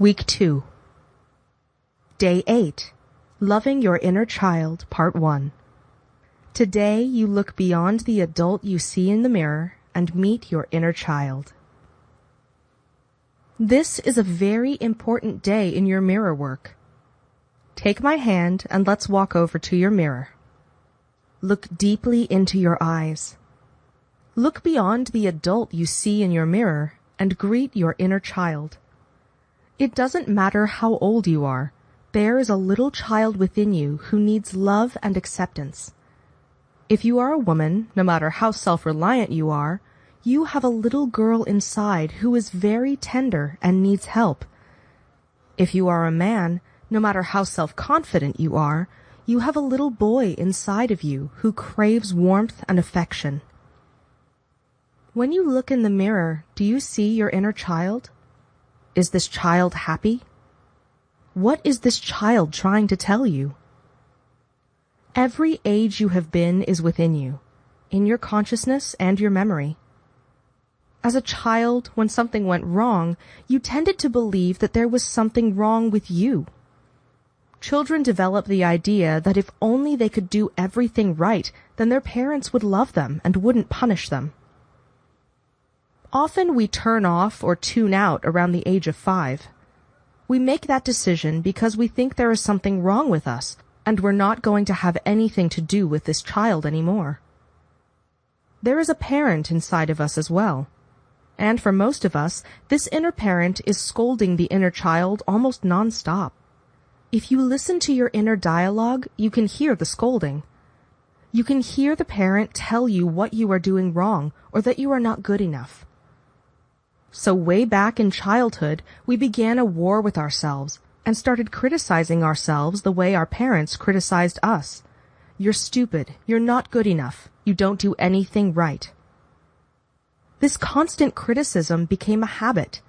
Week 2. Day 8. Loving Your Inner Child, Part 1. Today you look beyond the adult you see in the mirror and meet your inner child. This is a very important day in your mirror work. Take my hand and let's walk over to your mirror. Look deeply into your eyes. Look beyond the adult you see in your mirror and greet your inner child. It doesn't matter how old you are, there is a little child within you who needs love and acceptance. If you are a woman, no matter how self-reliant you are, you have a little girl inside who is very tender and needs help. If you are a man, no matter how self-confident you are, you have a little boy inside of you who craves warmth and affection. When you look in the mirror, do you see your inner child? Is this child happy? What is this child trying to tell you? Every age you have been is within you, in your consciousness and your memory. As a child, when something went wrong, you tended to believe that there was something wrong with you. Children develop the idea that if only they could do everything right, then their parents would love them and wouldn't punish them. Often we turn off or tune out around the age of five. We make that decision because we think there is something wrong with us and we're not going to have anything to do with this child anymore. There is a parent inside of us as well. And for most of us, this inner parent is scolding the inner child almost nonstop. If you listen to your inner dialogue, you can hear the scolding. You can hear the parent tell you what you are doing wrong or that you are not good enough. So way back in childhood, we began a war with ourselves and started criticizing ourselves the way our parents criticized us. You're stupid. You're not good enough. You don't do anything right. This constant criticism became a habit.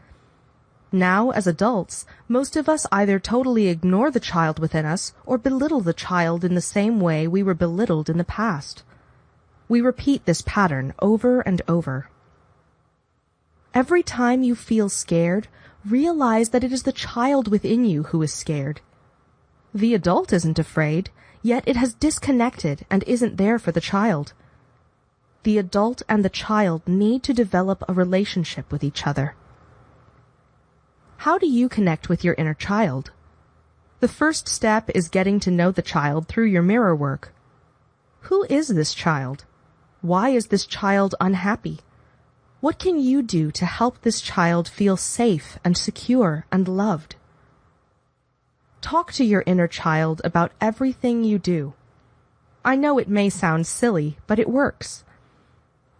Now, as adults, most of us either totally ignore the child within us or belittle the child in the same way we were belittled in the past. We repeat this pattern over and over. Every time you feel scared, realize that it is the child within you who is scared. The adult isn't afraid, yet it has disconnected and isn't there for the child. The adult and the child need to develop a relationship with each other. How do you connect with your inner child? The first step is getting to know the child through your mirror work. Who is this child? Why is this child unhappy? What can you do to help this child feel safe and secure and loved? Talk to your inner child about everything you do. I know it may sound silly, but it works.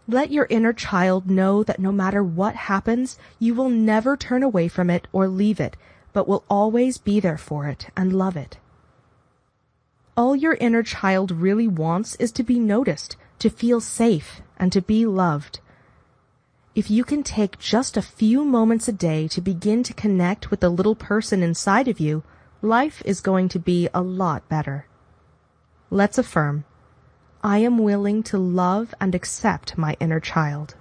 Let your inner child know that no matter what happens, you will never turn away from it or leave it, but will always be there for it and love it. All your inner child really wants is to be noticed, to feel safe, and to be loved. If you can take just a few moments a day to begin to connect with the little person inside of you, life is going to be a lot better. Let's affirm, I am willing to love and accept my inner child.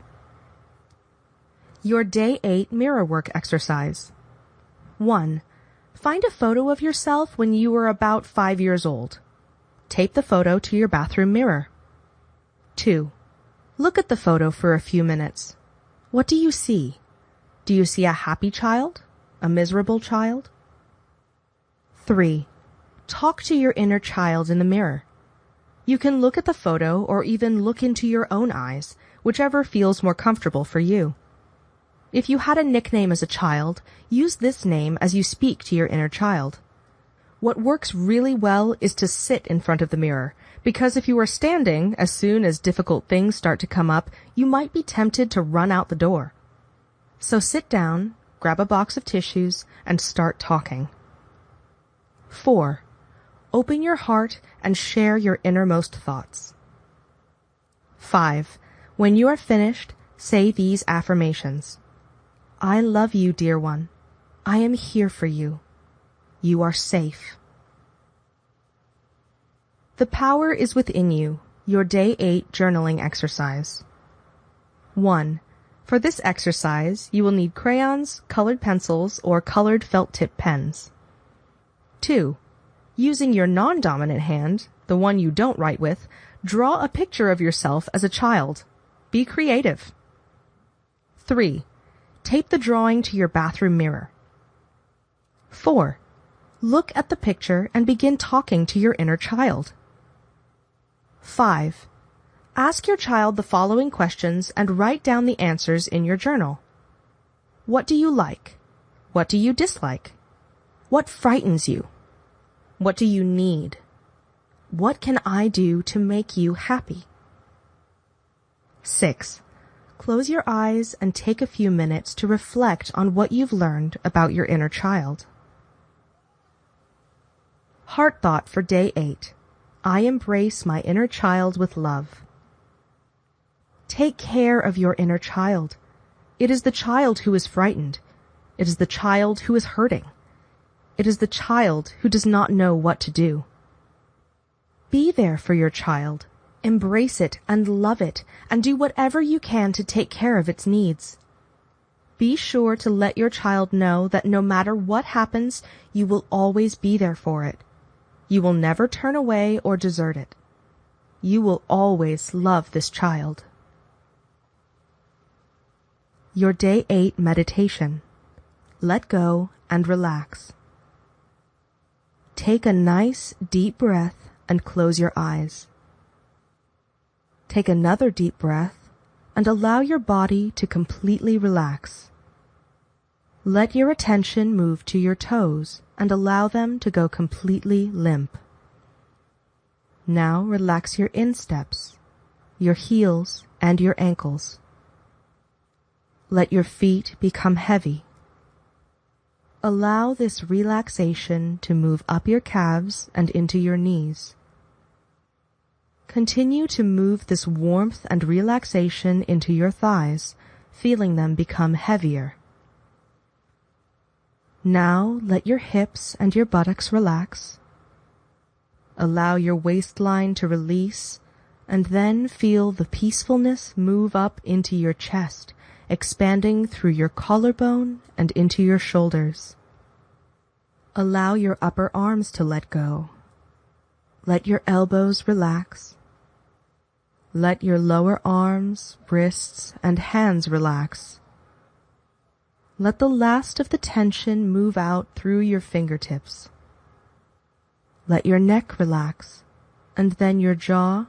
Your Day 8 Mirror Work Exercise 1. Find a photo of yourself when you were about 5 years old. Tape the photo to your bathroom mirror. 2. Look at the photo for a few minutes. What do you see? Do you see a happy child? A miserable child? 3. Talk to your inner child in the mirror. You can look at the photo or even look into your own eyes, whichever feels more comfortable for you. If you had a nickname as a child, use this name as you speak to your inner child. What works really well is to sit in front of the mirror because if you are standing, as soon as difficult things start to come up, you might be tempted to run out the door. So sit down, grab a box of tissues, and start talking. 4. Open your heart and share your innermost thoughts. 5. When you are finished, say these affirmations. I love you, dear one. I am here for you. You are safe. The power is within you. Your day 8 journaling exercise. 1. For this exercise, you will need crayons, colored pencils, or colored felt tip pens. 2. Using your non-dominant hand, the one you don't write with, draw a picture of yourself as a child. Be creative. 3. Tape the drawing to your bathroom mirror. 4. Look at the picture and begin talking to your inner child. 5. Ask your child the following questions and write down the answers in your journal. What do you like? What do you dislike? What frightens you? What do you need? What can I do to make you happy? 6. Close your eyes and take a few minutes to reflect on what you've learned about your inner child. Heart thought for day 8. I embrace my inner child with love. Take care of your inner child. It is the child who is frightened. It is the child who is hurting. It is the child who does not know what to do. Be there for your child. Embrace it and love it and do whatever you can to take care of its needs. Be sure to let your child know that no matter what happens, you will always be there for it. You will never turn away or desert it. You will always love this child. Your Day 8 Meditation. Let go and relax. Take a nice deep breath and close your eyes. Take another deep breath and allow your body to completely relax. Let your attention move to your toes and allow them to go completely limp. Now relax your insteps, your heels, and your ankles. Let your feet become heavy. Allow this relaxation to move up your calves and into your knees. Continue to move this warmth and relaxation into your thighs, feeling them become heavier. Now let your hips and your buttocks relax. Allow your waistline to release and then feel the peacefulness move up into your chest expanding through your collarbone and into your shoulders. Allow your upper arms to let go. Let your elbows relax. Let your lower arms, wrists, and hands relax. Let the last of the tension move out through your fingertips. Let your neck relax, and then your jaw,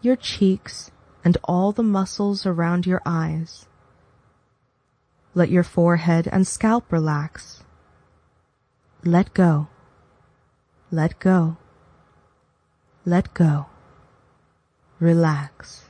your cheeks, and all the muscles around your eyes. Let your forehead and scalp relax. Let go. Let go. Let go. Relax.